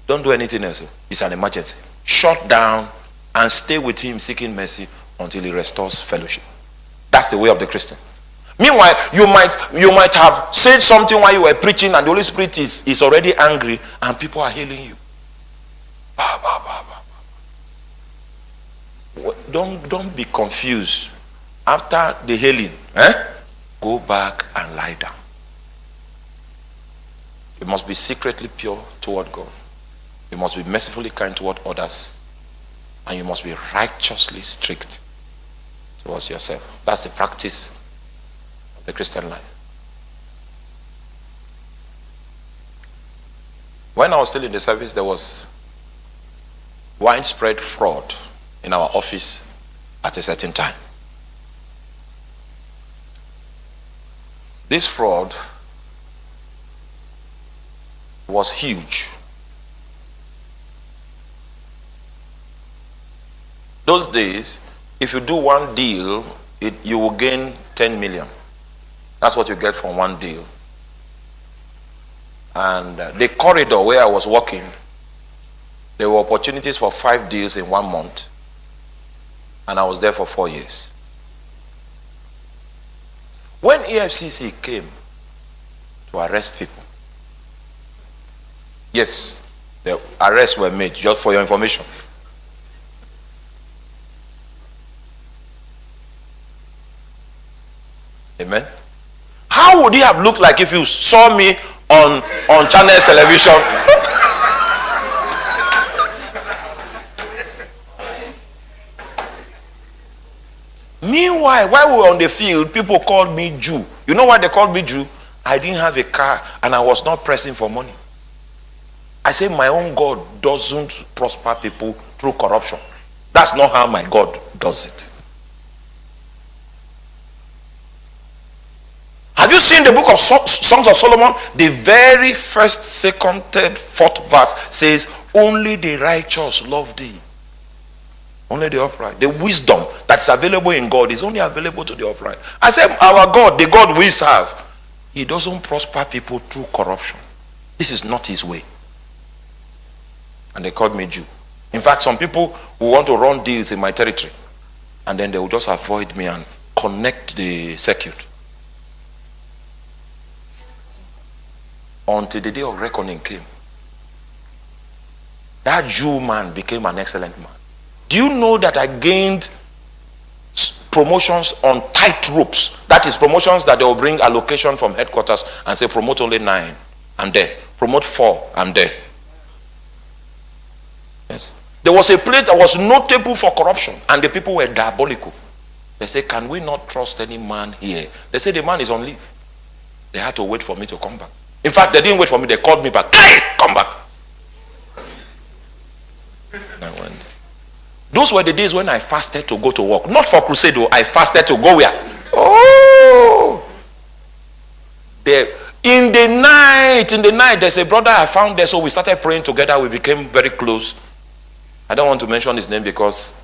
Speaker 1: don't do anything else. It's an emergency. Shut down and stay with Him seeking mercy until He restores fellowship. That's the way of the Christian. Meanwhile, you might you might have said something while you were preaching, and the Holy Spirit is, is already angry, and people are healing you. Bah, bah, bah, don't, don't be confused. After the healing, eh, go back and lie down. You must be secretly pure toward God. You must be mercifully kind toward others. And you must be righteously strict towards yourself. That's the practice of the Christian life. When I was still in the service, there was widespread fraud in our office at a certain time. This fraud was huge. Those days, if you do one deal, it, you will gain 10 million. That's what you get from one deal. And uh, the corridor where I was working, there were opportunities for five deals in one month. And I was there for four years. When EFCC came to arrest people, yes, the arrests were made, just for your information. Amen. How would it have looked like if you saw me on, on channels television? Meanwhile, while we were on the field, people called me Jew. You know why they called me Jew? I didn't have a car and I was not pressing for money. I say my own God doesn't prosper people through corruption. That's not how my God does it. Have you seen the book of Songs of Solomon? The very first, second, third, fourth verse says, Only the righteous love thee. Only the upright. The wisdom that's available in God is only available to the upright. I said, Our God, the God we serve, He doesn't prosper people through corruption. This is not His way. And they called me Jew. In fact, some people who want to run deals in my territory, and then they will just avoid me and connect the circuit. until the day of reckoning came. That Jew man became an excellent man. Do you know that I gained promotions on tight ropes? That is promotions that they will bring allocation from headquarters and say promote only nine. I'm there. Promote four. I'm there. Yes. There was a place that was notable for corruption and the people were diabolical. They say, can we not trust any man here? They say the man is on leave. They had to wait for me to come back. In fact, they didn't wait for me. They called me back. Hey, come back. I went. Those were the days when I fasted to go to work. Not for crusade, though. I fasted to go where? Oh. There. In the night, in the night, there's a brother I found there. So we started praying together. We became very close. I don't want to mention his name because,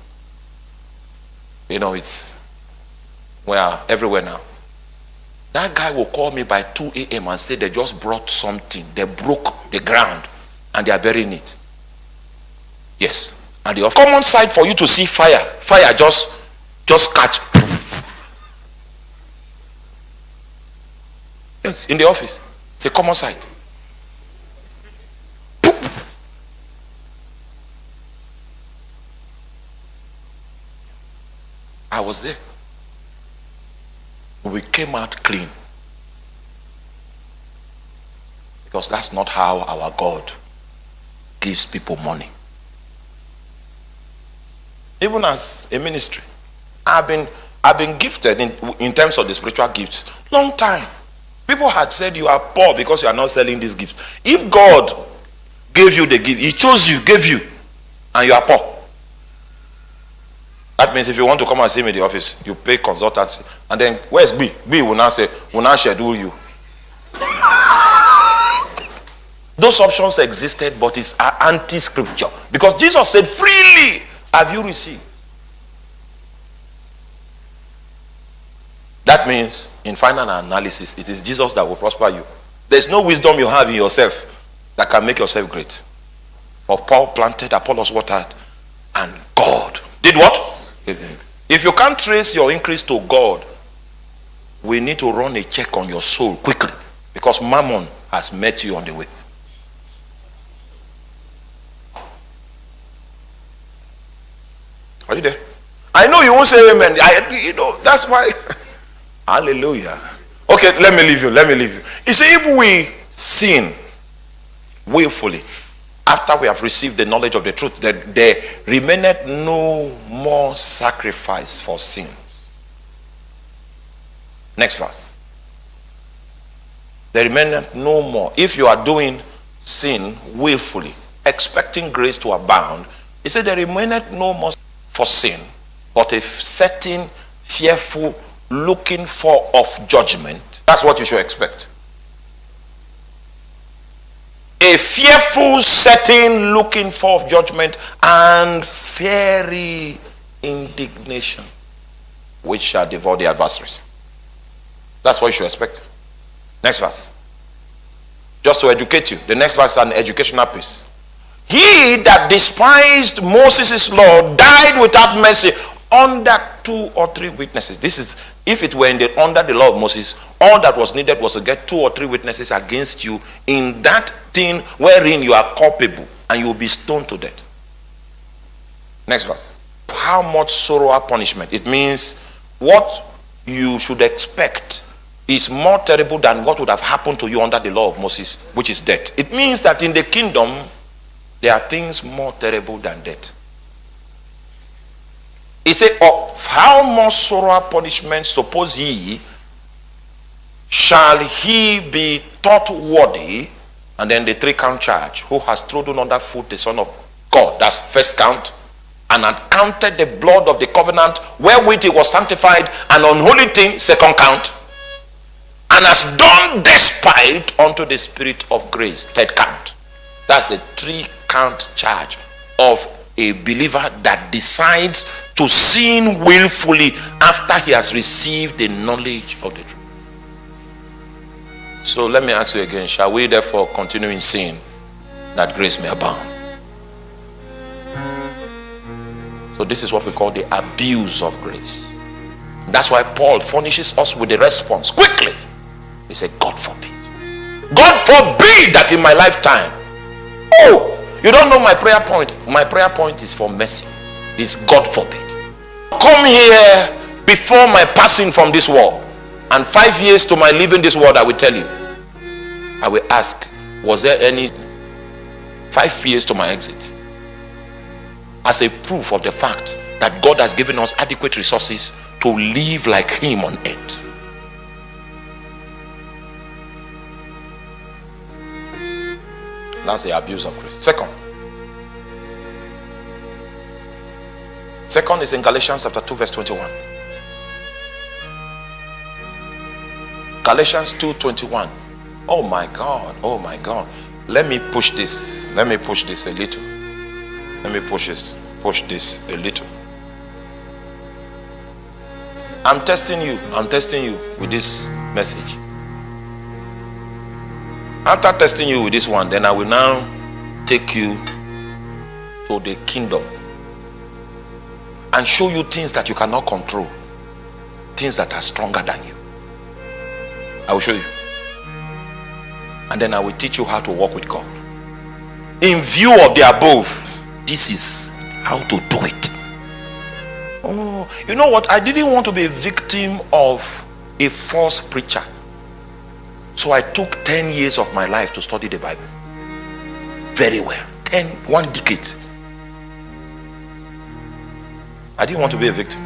Speaker 1: you know, it's, we are everywhere now. That guy will call me by 2 a.m. and say they just brought something. They broke the ground and they are burying it. Yes. And the common sight for you to see fire, fire just, just catch. Yes, in the office. It's a common sight. I was there we came out clean. Because that's not how our God gives people money. Even as a ministry, I've been I've been gifted in, in terms of the spiritual gifts long time. People had said you are poor because you are not selling these gifts. If God gave you the gift, He chose you, gave you, and you are poor. That means if you want to come and see me in the office, you pay consultancy. And then where's B? B will now say, will now schedule you. Those options existed, but it's anti-scripture. Because Jesus said, freely have you received. That means, in final analysis, it is Jesus that will prosper you. There's no wisdom you have in yourself that can make yourself great. For Paul planted, Apollos watered, and God did what? If you can't trace your increase to God, we need to run a check on your soul quickly because mammon has met you on the way. Are you there? I know you won't say amen. I, you know, that's why. Hallelujah. Okay, let me leave you. Let me leave you. You see, if we sin willfully, after we have received the knowledge of the truth, that there remaineth no more sacrifice for sins. Next verse. There remaineth no more. If you are doing sin willfully, expecting grace to abound, he said there remaineth no more for sin, but a certain fearful looking for of judgment. That's what you should expect. a fearful setting looking for of judgment and fiery indignation which shall devour the adversaries. That's what you should expect. Next verse. Just to educate you. The next verse is an educational piece. He that despised Moses' law died without mercy under two or three witnesses. This is, if it were the, under the law of Moses, all that was needed was to get two or three witnesses against you in that thing wherein you are culpable and you will be stoned to death. Next verse. How much sorrow or punishment? It means what you should expect is more terrible than what would have happened to you under the law of Moses, which is death. It means that in the kingdom, there are things more terrible than death. He said, Of how much sorrow punishment suppose ye shall he be thought worthy? And then the three count charge, who has trodden under foot the Son of God. That's first count. And had counted the blood of the covenant wherewith he was sanctified, an unholy thing, second count. And has done despite unto the spirit of grace, third count. That's the three count charge of a believer that decides to sin willfully after he has received the knowledge of the truth. So let me ask you again shall we therefore continue in sin that grace may abound? So, this is what we call the abuse of grace. That's why Paul furnishes us with the response quickly. He said, God forbid. God forbid that in my lifetime. Oh, you don't know my prayer point. My prayer point is for mercy. It's God forbid. Come here before my passing from this world. And five years to my leaving this world, I will tell you. I will ask, was there any five years to my exit? As a proof of the fact that God has given us adequate resources to live like him on earth. That's the abuse of grace. Second, second is in Galatians chapter 2, verse 21. Galatians 2 21. Oh my God, oh my God. Let me push this. Let me push this a little. Let me push this, push this a little. I'm testing you. I'm testing you with this message. After testing you with this one, then I will now take you to the kingdom and show you things that you cannot control, things that are stronger than you. I will show you. And then I will teach you how to walk with God. In view of the above, this is how to do it. Oh, you know what? I didn't want to be a victim of a false preacher. So I took 10 years of my life to study the Bible. Very well. 10, one decade. I didn't want to be a victim.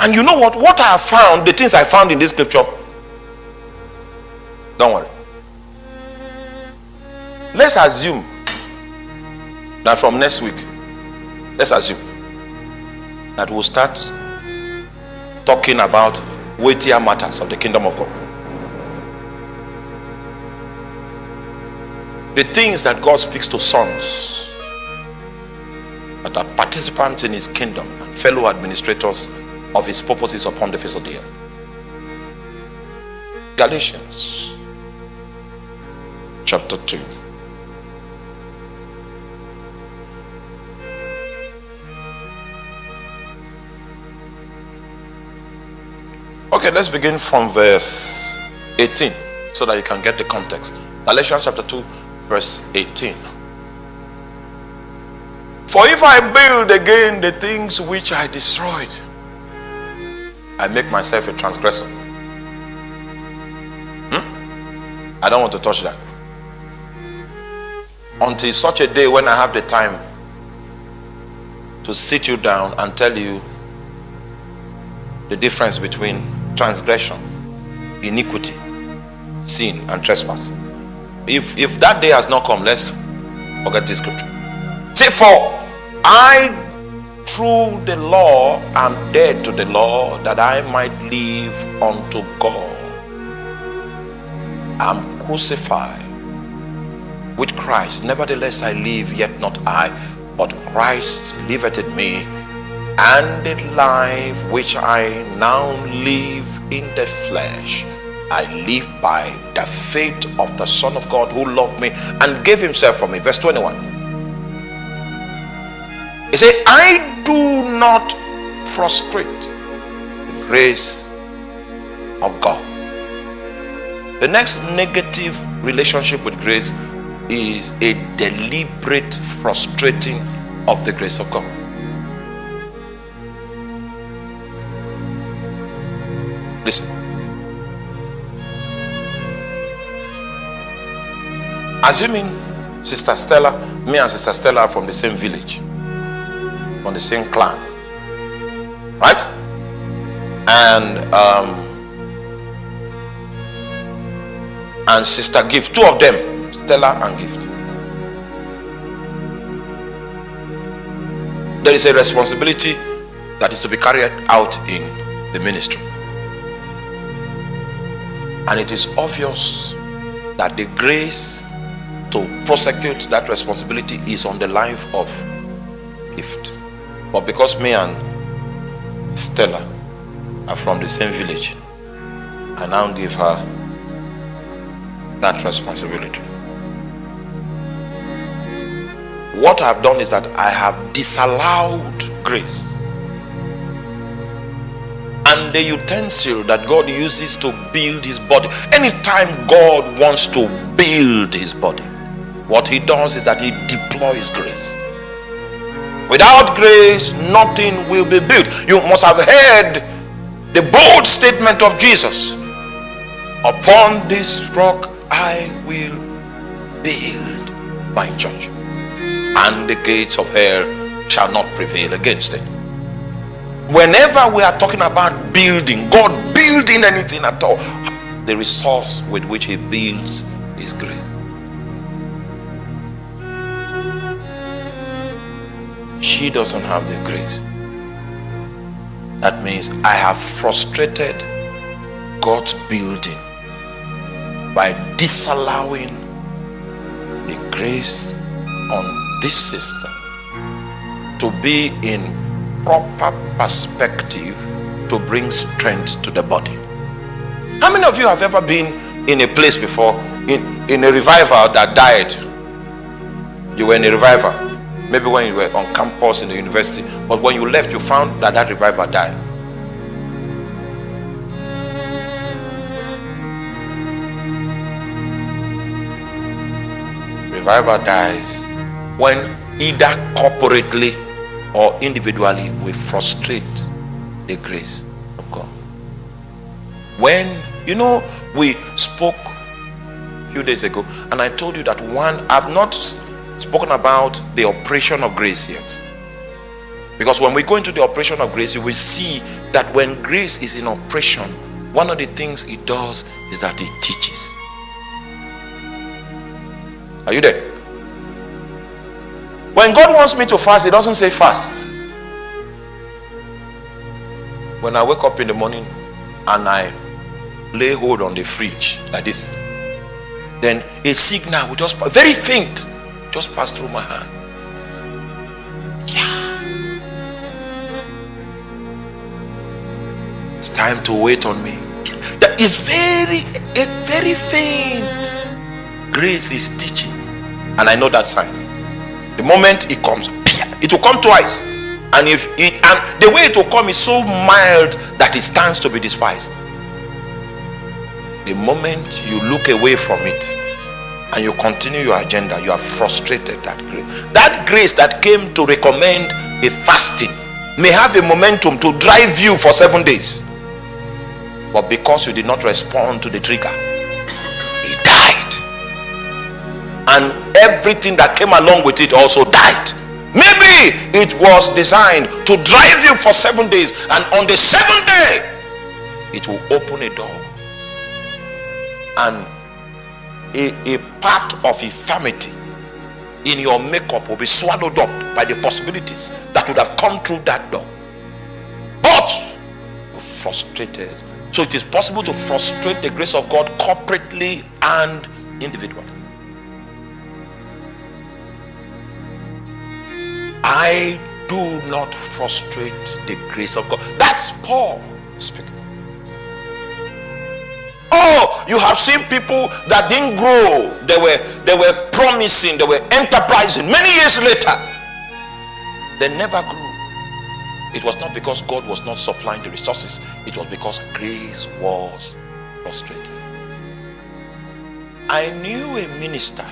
Speaker 1: And you know what? What I found, the things I found in this scripture, don't worry. Let's assume that from next week, let's assume that we'll start talking about weightier matters of the kingdom of God. The things that God speaks to sons that are participants in his kingdom and fellow administrators of his purposes upon the face of the earth. Galatians chapter 2. Okay, let's begin from verse 18 so that you can get the context. Galatians chapter 2 verse 18. For if I build again the things which I destroyed, I make myself a transgressor. Hmm? I don't want to touch that. Until such a day when I have the time to sit you down and tell you the difference between transgression, iniquity, sin, and trespass. If if that day has not come, let's forget this scripture. Say, for I through the law am dead to the law that I might live unto God. I'm crucified with Christ. Nevertheless, I live, yet not I, but Christ liveth in me. And the life which I now live in the flesh, I live by the faith of the Son of God who loved me and gave himself for me. Verse 21. He said, I do not frustrate the grace of God. The next negative relationship with grace is a deliberate frustrating of the grace of God. Listen. Assuming Sister Stella, me and Sister Stella are from the same village, from the same clan, right? And um, and Sister Gift, two of them Stella and Gift. There is a responsibility that is to be carried out in the ministry. And it is obvious that the grace to prosecute that responsibility is on the life of Gift. But because me and Stella are from the same village, I now give her that responsibility. What I've done is that I have disallowed grace. And the utensil that God uses to build his body. Anytime God wants to build his body, what he does is that he deploys grace. Without grace, nothing will be built. You must have heard the bold statement of Jesus. Upon this rock I will build my church and the gates of hell shall not prevail against it. Whenever we are talking about building, God building anything at all, the resource with which He builds is grace. She doesn't have the grace. That means I have frustrated God's building by disallowing the grace on this system to be in proper perspective to bring strength to the body. How many of you have ever been in a place before, in, in a revival that died? You were in a revival, maybe when you were on campus in the university, but when you left, you found that that revival died. Revival dies when either corporately or individually we frustrate the grace of God. When, you know, we spoke a few days ago and I told you that one, I've not spoken about the operation of grace yet. Because when we go into the operation of grace, you will see that when grace is in operation, one of the things it does is that it teaches. Are you there? When God wants me to fast, He doesn't say fast. When I wake up in the morning and I lay hold on the fridge like this, then a signal will just very faint just pass through my hand. Yeah. It's time to wait on me. That is very, eh, very faint. Grace is teaching, and I know that sign. The moment it comes, it will come twice. And if it and the way it will come is so mild that it stands to be despised. The moment you look away from it and you continue your agenda, you have frustrated that grace. That grace that came to recommend a fasting may have a momentum to drive you for seven days. But because you did not respond to the trigger, it died. and everything that came along with it also died maybe it was designed to drive you for seven days and on the seventh day it will open a door and a, a part of infirmity in your makeup will be swallowed up by the possibilities that would have come through that door. But you're frustrated. So it is possible to frustrate the grace of God corporately and individually. I do not frustrate the grace of God. That's Paul speaking you have seen people that didn't grow. They were they were promising, they were enterprising. Many years later, they never grew. It was not because God was not supplying the resources, it was because grace was frustrated. I knew a minister,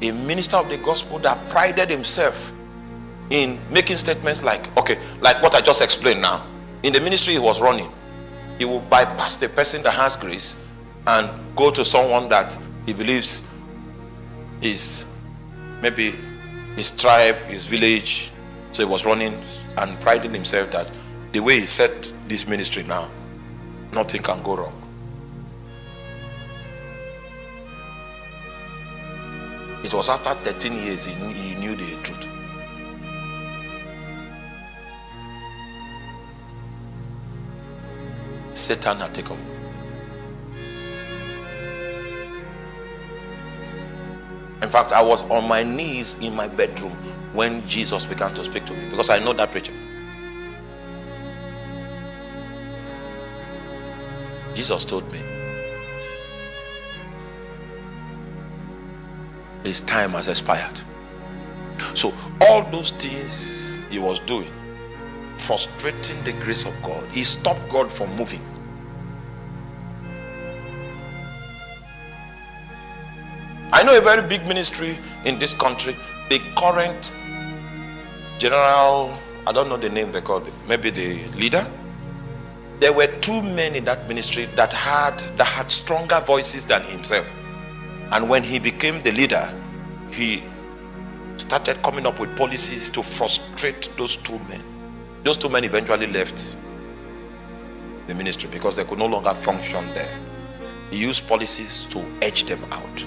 Speaker 1: a minister of the gospel that prided himself in making statements like, okay, like what I just explained now. In the ministry he was running, he will bypass the person that has grace and go to someone that he believes is maybe his tribe, his village. So he was running and priding himself that the way he set this ministry now, nothing can go wrong. It was after 13 years he knew, he knew the truth. Satan had taken In fact, I was on my knees in my bedroom when Jesus began to speak to me because I know that preacher. Jesus told me, His time has expired. So, all those things he was doing, frustrating the grace of God, he stopped God from moving. I know a very big ministry in this country. The current general, I don't know the name they called it, maybe the leader. There were two men in that ministry that had that had stronger voices than himself. And when he became the leader, he started coming up with policies to frustrate those two men. Those two men eventually left the ministry because they could no longer function there. He used policies to edge them out.